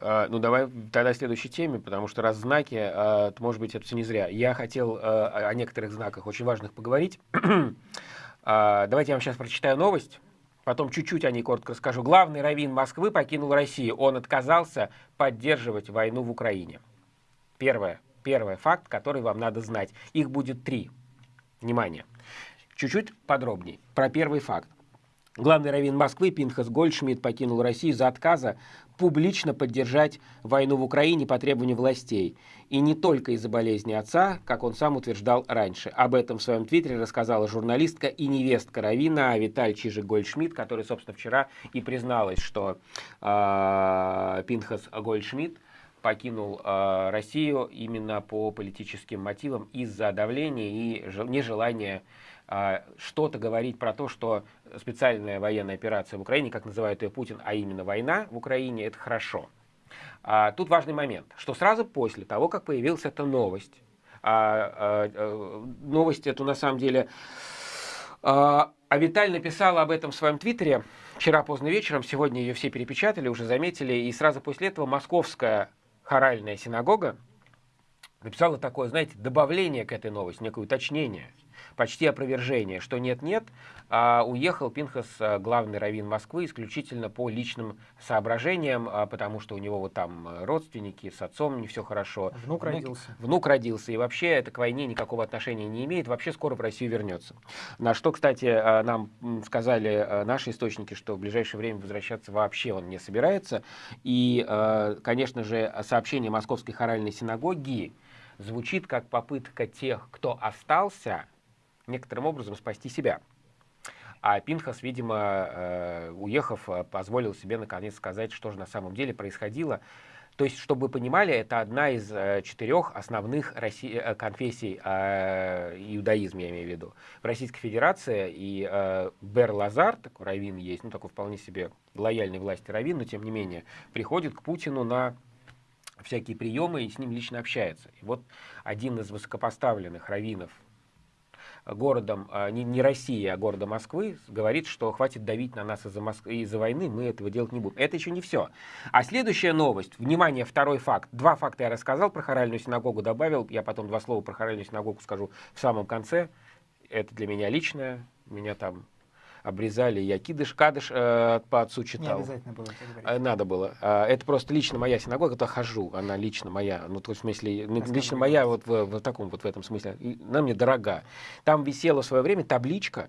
А, ну, давай тогда следующей теме, потому что раз знаки, а, может быть, это все не зря. Я хотел а, о некоторых знаках очень важных поговорить. Давайте я вам сейчас прочитаю новость, потом чуть-чуть о ней коротко расскажу. Главный раввин Москвы покинул Россию. Он отказался поддерживать войну в Украине. Первое. Первый факт, который вам надо знать. Их будет три. Внимание. Чуть-чуть подробнее про первый факт. Главный раввин Москвы Пинхас Гольдшмидт покинул Россию за отказа публично поддержать войну в Украине по требованию властей. И не только из-за болезни отца, как он сам утверждал раньше. Об этом в своем твиттере рассказала журналистка и невестка Равина Виталь Чижик Гольдшмидт, которая, собственно, вчера и призналась, что э, Пинхас Гольдшмидт покинул э, Россию именно по политическим мотивам из-за давления и нежелания что-то говорить про то, что специальная военная операция в Украине, как называет ее Путин, а именно война в Украине, это хорошо. А, тут важный момент, что сразу после того, как появилась эта новость, а, а, а, новость эту на самом деле, а, а Виталь написала об этом в своем твиттере вчера поздно вечером, сегодня ее все перепечатали, уже заметили, и сразу после этого московская хоральная синагога написала такое, знаете, добавление к этой новости, некое уточнение – почти опровержение, что нет-нет, а уехал Пинхас, э, главный раввин Москвы, исключительно по личным соображениям, а, потому что у него вот там родственники, с отцом не все хорошо. Внук родился. Внук родился, и вообще это к войне никакого отношения не имеет, вообще скоро в Россию вернется. На что, кстати, э, нам сказали наши источники, что в ближайшее время возвращаться вообще он не собирается. И, конечно же, сообщение Московской хоральной синагоги звучит как попытка тех, кто остался, некоторым образом спасти себя. А Пинхас, видимо, э, уехав, э, позволил себе наконец сказать, что же на самом деле происходило. То есть, чтобы вы понимали, это одна из э, четырех основных Росси... конфессий э, иудаизма, я имею в виду. В Российской Федерации и э, Бер Лазар, такой раввин есть, ну такой вполне себе лояльной власти раввин, но тем не менее, приходит к Путину на всякие приемы и с ним лично общается. И вот один из высокопоставленных раввинов городом, а, не, не России, а города Москвы, говорит, что хватит давить на нас из-за Моск... из войны, мы этого делать не будем. Это еще не все. А следующая новость, внимание, второй факт. Два факта я рассказал про хоральную синагогу, добавил, я потом два слова про хоральную синагогу скажу в самом конце. Это для меня личное, меня там обрезали, я кидыш, кадыш э, по отцу читал. Не обязательно было э, Надо было. Э, это просто лично моя синагога, это хожу, она лично моя, ну, то есть, в смысле, Рассказывай. лично моя вот в, в таком вот в этом смысле, она мне дорога. Там висела в свое время табличка,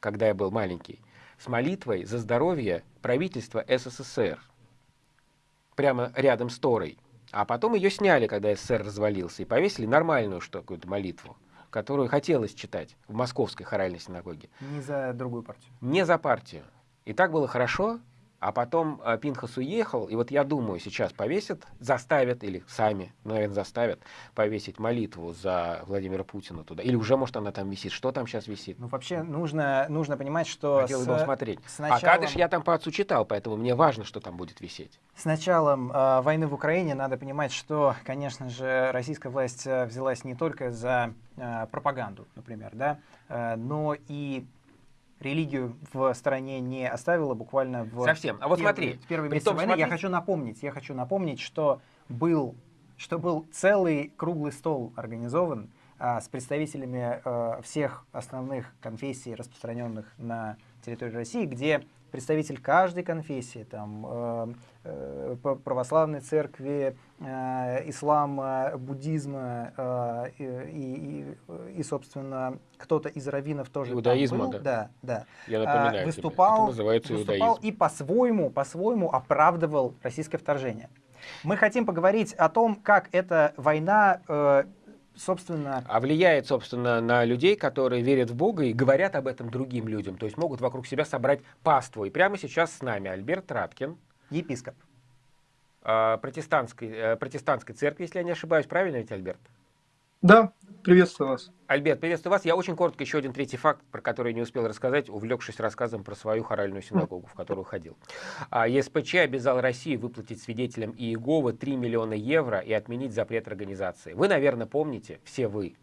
когда я был маленький, с молитвой за здоровье правительства СССР. Прямо рядом с Торой. А потом ее сняли, когда СССР развалился, и повесили нормальную что какую-то молитву которую хотелось читать в Московской хоральной синагоге. Не за другую партию. Не за партию. И так было хорошо, а потом э, Пинхас уехал, и вот я думаю, сейчас повесят, заставят, или сами, наверное, заставят повесить молитву за Владимира Путина туда. Или уже, может, она там висит. Что там сейчас висит? Ну, вообще, нужно, нужно понимать, что... Хотел с, смотреть. С началом... А Кадыш я там по отцу читал, поэтому мне важно, что там будет висеть. С началом э, войны в Украине надо понимать, что, конечно же, российская власть э, взялась не только за э, пропаганду, например, да, э, но и религию в стране не оставила буквально в совсем. А вот первый, смотри, в первый месяц войны. Смотри... Я хочу напомнить, я хочу напомнить, что был что был целый круглый стол организован а, с представителями а, всех основных конфессий, распространенных на территории России, где представитель каждой конфессии, там, э, э, православной церкви, э, ислама, буддизма э, и, и, и, собственно, кто-то из раввинов тоже Иудаизма, был, да? Да, Я напоминаю выступал, тебе. Это называется выступал и по-своему, по-своему оправдывал российское вторжение. Мы хотим поговорить о том, как эта война э, собственно... А влияет, собственно, на людей, которые верят в Бога и говорят об этом другим людям. То есть могут вокруг себя собрать паству. И прямо сейчас с нами Альберт Раткин. Епископ. Э, протестантской, э, протестантской церкви, если я не ошибаюсь. Правильно ведь, Альберт? Да, приветствую вас. Альберт, приветствую вас. Я очень коротко еще один третий факт, про который не успел рассказать, увлекшись рассказом про свою хоральную синагогу, в которую ходил. А, ЕСПЧ обязал Россию выплатить свидетелям Иеговы 3 миллиона евро и отменить запрет организации. Вы, наверное, помните, все вы,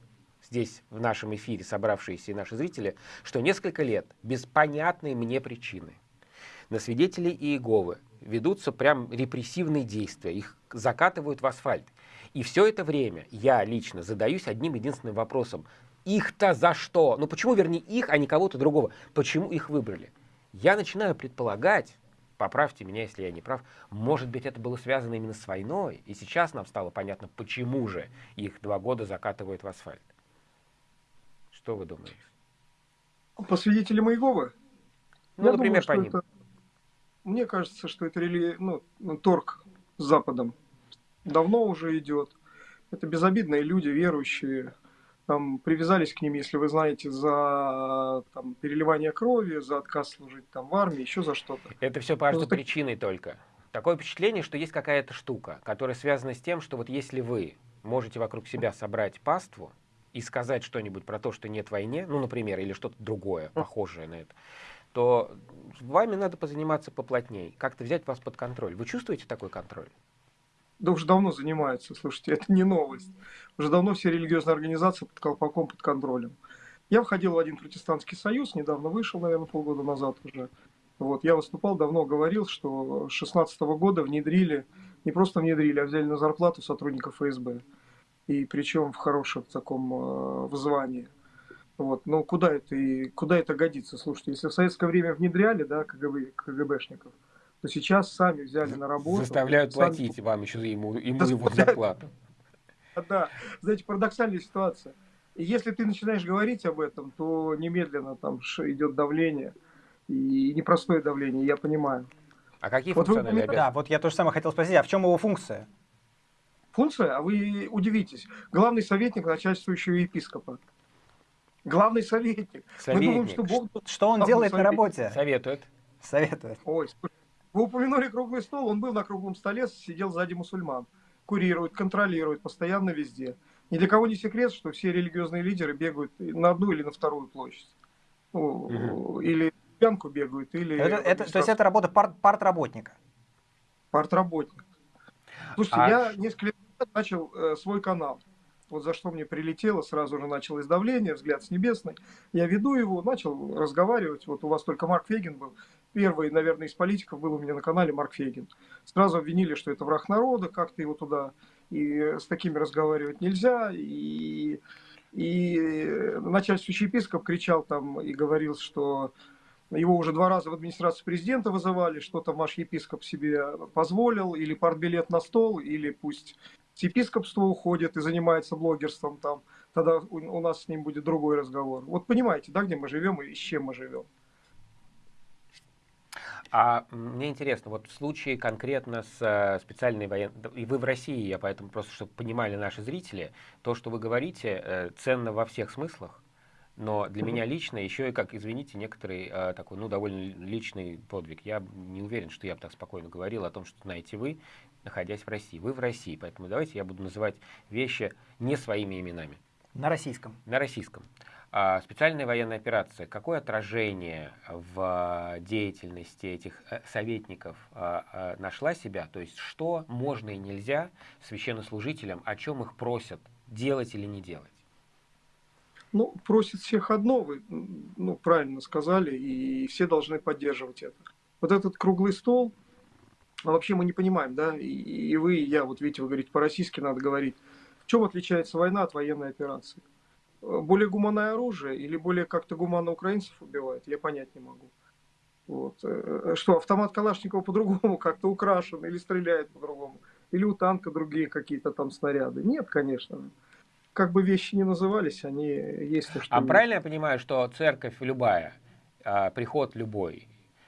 здесь в нашем эфире собравшиеся и наши зрители, что несколько лет без понятной мне причины на свидетелей Иеговы ведутся прям репрессивные действия, их закатывают в асфальт. И все это время я лично задаюсь одним единственным вопросом. Их-то за что? Ну почему, вернее, их, а не кого-то другого? Почему их выбрали? Я начинаю предполагать, поправьте меня, если я не прав, может быть, это было связано именно с войной, и сейчас нам стало понятно, почему же их два года закатывают в асфальт. Что вы думаете? По свидетелям Иеговы? Ну, я например, думаю, по ним. Это, мне кажется, что это рели... ну, торг с Западом давно уже идет. Это безобидные люди, верующие, там привязались к ним, если вы знаете, за там, переливание крови, за отказ служить там в армии, еще за что-то. Это все по ну, причиной только. Такое впечатление, что есть какая-то штука, которая связана с тем, что вот если вы можете вокруг себя собрать паству и сказать что-нибудь про то, что нет войне, ну, например, или что-то другое, похожее на это, то вами надо позаниматься поплотней, как-то взять вас под контроль. Вы чувствуете такой контроль? Да уже давно занимаются, слушайте, это не новость. Уже давно все религиозные организации под колпаком, под контролем. Я входил в один протестантский союз, недавно вышел, наверное, полгода назад уже. Вот, я выступал, давно говорил, что с 16 года внедрили, не просто внедрили, а взяли на зарплату сотрудников ФСБ. И причем в хорошем таком э, звании. Вот, но куда это, и, куда это годится? Слушайте, если в советское время внедряли, да, КГБ, КГБшников, то сейчас сами взяли на работу. Заставляют сами... платить вам еще ему, ему его зарплату. Да, знаете, парадоксальная ситуация. И если ты начинаешь говорить об этом, то немедленно там идет давление. И непростое давление, я понимаю. А какие вот функциональные вы, Да, вот я тоже самое хотел спросить, а в чем его функция? Функция? А вы удивитесь. Главный советник начальствующего епископа. Главный советник. советник. Мы думаем, что Бог... Что он делает советник. на работе? Советует. Советует. Ой, вы упомянули круглый стол, он был на круглом столе, сидел сзади мусульман. Курирует, контролирует, постоянно везде. Ни для кого не секрет, что все религиозные лидеры бегают на одну или на вторую площадь. угу. Или пьянку бегают, или... Это, это, то есть это работа пар, партработника? Партработник. Слушайте, а... я несколько лет начал э, свой канал вот за что мне прилетело, сразу же началось давление, взгляд с небесной. Я веду его, начал разговаривать. Вот у вас только Марк Фейгин был. Первый, наверное, из политиков был у меня на канале Марк Фейгин. Сразу обвинили, что это враг народа, как-то его туда. И с такими разговаривать нельзя. И, и начальствующий епископ кричал там и говорил, что его уже два раза в администрацию президента вызывали, что там ваш епископ себе позволил, или партбилет на стол, или пусть с епископства уходит и занимается блогерством там, тогда у, у нас с ним будет другой разговор. Вот понимаете, да, где мы живем и с чем мы живем. А мне интересно, вот в случае конкретно с э, специальной военной... И вы в России, я поэтому просто, чтобы понимали наши зрители, то, что вы говорите, э, ценно во всех смыслах, но для меня лично еще и, как, извините, некоторый э, такой, ну, довольно личный подвиг. Я не уверен, что я бы так спокойно говорил о том, что знаете вы, находясь в России. Вы в России, поэтому давайте я буду называть вещи не своими именами. На российском. На российском. А, специальная военная операция. Какое отражение в деятельности этих э, советников а, а, нашла себя? То есть что можно и нельзя священнослужителям, о чем их просят делать или не делать? Ну, просит всех одно, вы ну, правильно сказали, и все должны поддерживать это. Вот этот круглый стол, а вообще мы не понимаем, да, и, и вы, и я, вот видите, вы говорите, по-российски надо говорить. В чем отличается война от военной операции? Более гуманное оружие или более как-то гуманно украинцев убивает, я понять не могу. Вот. Э, что, автомат Калашникова по-другому как-то украшен или стреляет по-другому? Или у танка другие какие-то там снаряды? Нет, конечно. Как бы вещи не назывались, они есть то, что... А правильно я понимаю, что церковь любая, а, приход любой,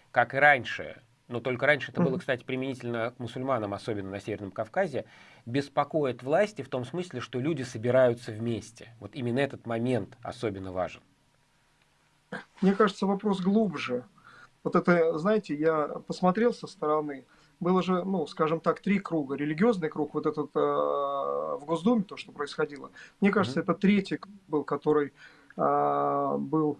как и раньше, но только раньше это было, кстати, применительно к мусульманам, особенно на Северном Кавказе, беспокоит власти в том смысле, что люди собираются вместе. Вот именно этот момент особенно важен. Мне кажется, вопрос глубже. Вот это, знаете, я посмотрел со стороны, было же, ну, скажем так, три круга. Религиозный круг, вот этот э, в Госдуме, то, что происходило. Мне кажется, mm-hmm. это третий был, который э, был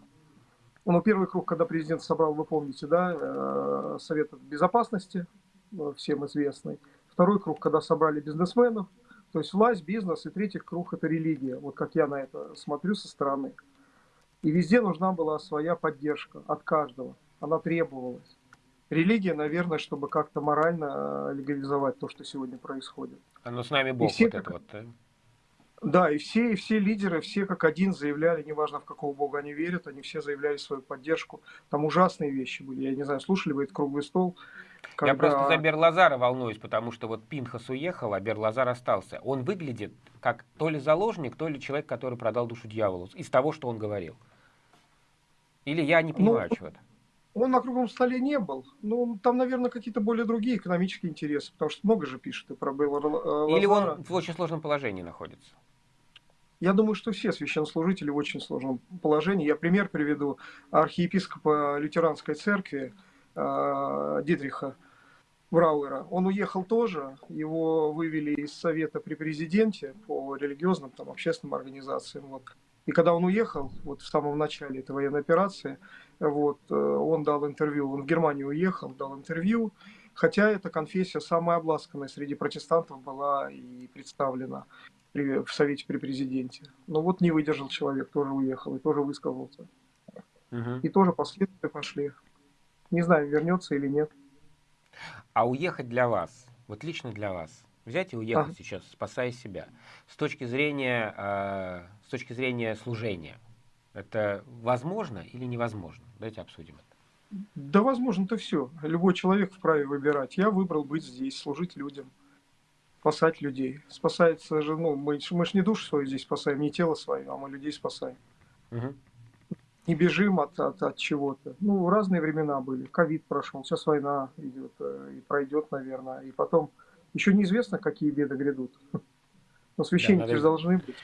ну, первый круг, когда президент собрал, вы помните, да, э, Совет Безопасности, э, всем известный. Второй круг, когда собрали бизнесменов, то есть власть, бизнес. И третий круг – это религия. Вот как я на это смотрю со стороны. И везде нужна была своя поддержка от каждого. Она требовалась. Религия, наверное, чтобы как-то морально легализовать то, что сегодня происходит. А ну с нами Бог все вот как- это вот. да? Да, и все, и все лидеры, все как один заявляли, неважно в какого бога они верят, они все заявляли свою поддержку. Там ужасные вещи были. Я не знаю, слушали вы этот круглый стол? Я когда- просто за Берлазара волнуюсь, потому что вот Пинхас уехал, а Берлазар остался. Он выглядит как то ли заложник, то ли человек, который продал душу дьяволу, из того, что он говорил. Или я не понимаю Ну, чего-то. Он на круглом столе не был. Ну, там, наверное, какие-то более другие экономические интересы, потому что много же пишет и про Белла э, Или он в очень сложном положении находится. Я думаю, что все священнослужители в очень сложном положении. Я пример приведу архиепископа лютеранской церкви э, Дитриха Брауэра. Он уехал тоже, его вывели из совета при президенте по религиозным, там, общественным организациям. Вот. И когда он уехал, вот в самом начале этой военной операции, вот, э, он дал интервью, он в Германию уехал, дал интервью, хотя эта конфессия самая обласканная среди протестантов была и представлена при- в Совете при президенте. Но вот не выдержал человек, тоже уехал и тоже высказался. Мгм. И тоже последствия пошли. Не знаю, вернется или нет. А уехать для вас, вот лично для вас, взять и уехать Ага. сейчас, спасая себя, с точки зрения, э, с точки зрения служения, это возможно или невозможно? Давайте обсудим это. Да, возможно, это все. Любой человек вправе выбирать. Я выбрал быть здесь, служить людям, спасать людей. Спасается же, ну, мы, мы ж не душу свою здесь спасаем, не тело свое, а мы людей спасаем. Мгм. Не бежим от, от, от чего-то. Ну, разные времена были. Ковид прошел, сейчас война идет э, и пройдет, наверное. И потом еще неизвестно, какие беды грядут. Но священники надо- же должны быть.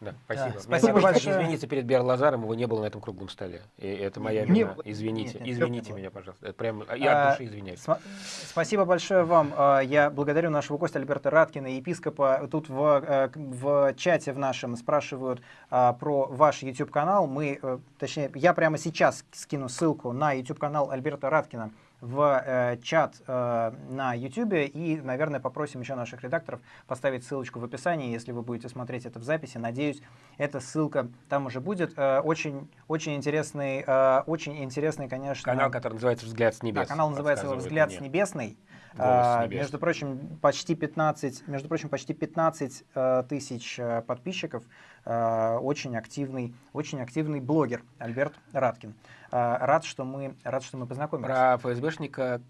Да, спасибо. Мне спасибо надо большое. извиниться перед Берлазаром, его не было на этом круглом столе. И это моя Не вина. было. Извините, Нет, нет, извините меня, пожалуйста. Это прям, я А, от души извиняюсь. Сма- Спасибо большое вам. А, Я благодарю нашего гостя Альберта Раткина, епископа. Тут в, э, в чате в нашем спрашивают а, про ваш YouTube-канал. Мы, э, точнее, я прямо сейчас скину ссылку на YouTube-канал Альберта Раткина в э, чат э, на YouTube и, наверное, попросим еще наших редакторов поставить ссылочку в описании, если вы будете смотреть это в записи. Надеюсь, эта ссылка там уже будет. Э, Очень, очень интересный, э, очень интересный, конечно. Канал, который называется «Взгляд с небес». Да, канал называется «Взгляд с небесной». А. Между прочим, почти 15, между прочим, почти 15 э, тысяч э, подписчиков. Э, Очень активный, очень активный блогер Альберт Раткин. Э, Рад, что мы, рад, что мы познакомились. Про ФСБшника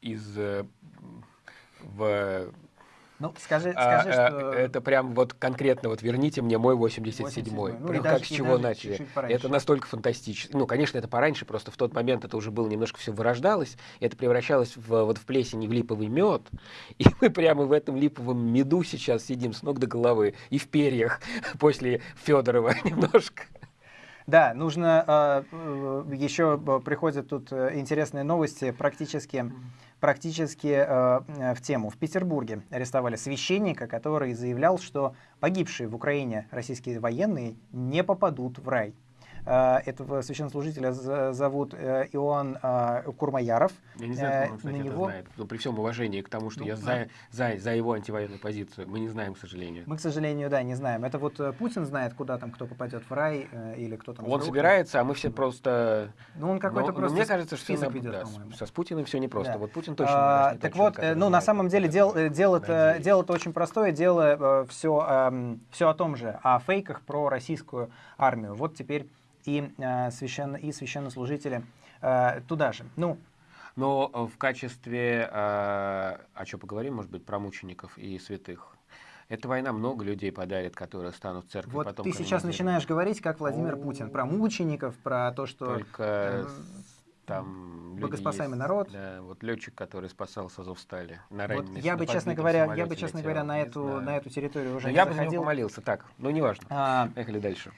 из... в, Ну, скажи, а, скажи, а, что... Это прям вот конкретно вот верните мне мой 87-й. 87-й. Ну, Прям даже- как с чего начали. чуть-чуть пораньше. Это настолько фантастически. Ну, конечно, это пораньше, просто в тот момент это уже было немножко все вырождалось, это превращалось в, вот в плесень и в липовый мед. И мы прямо в этом липовом меду сейчас сидим с ног до головы и в перьях после Федорова немножко. Да, нужно э, э, еще приходят тут э, интересные новости практически, практически э, в тему. В Петербурге арестовали священника, который заявлял, что погибшие в Украине российские военные не попадут в рай. Э, Этого священнослужителя зовут э, Иоанн э, Курмаяров. Я не знаю, кто он, кстати, на это него- знает. Но при всем уважении к тому, что Ну, я да. за, за, за его антивоенную позицию, мы не знаем, к сожалению. Мы, к сожалению, да, не знаем. Это вот Путин знает, куда там кто попадет в рай или кто там. Он собирается, а мы все просто... Ну, он какой-то просто мне кажется, что список ведет, да, со- с Путиным все непросто. Да. Вот Путин точно А, так вот, ну, на самом деле, как дел, это. э, дело-то дело-то очень простое, дело все, все о том же, о фейках про российскую армию. Вот теперь и, э, священно, и священнослужители э, туда же. Ну, Но э, в качестве... э, о чем поговорим, может быть, про мучеников и святых. Эта война много людей подарит, которые станут церкви вот потом ты сейчас начинаешь говорить, как Владимир О. Путин, про мучеников, про то, что... Только там богоспасаемый есть. народ. Да, вот летчик, который спасал с Азовстали. На Вот я бы, честно говоря, я бы, честно летел. говоря, на эту, на эту территорию уже Но не я бы за него заходил. помолился. Так, ну неважно. А, Поехали дальше.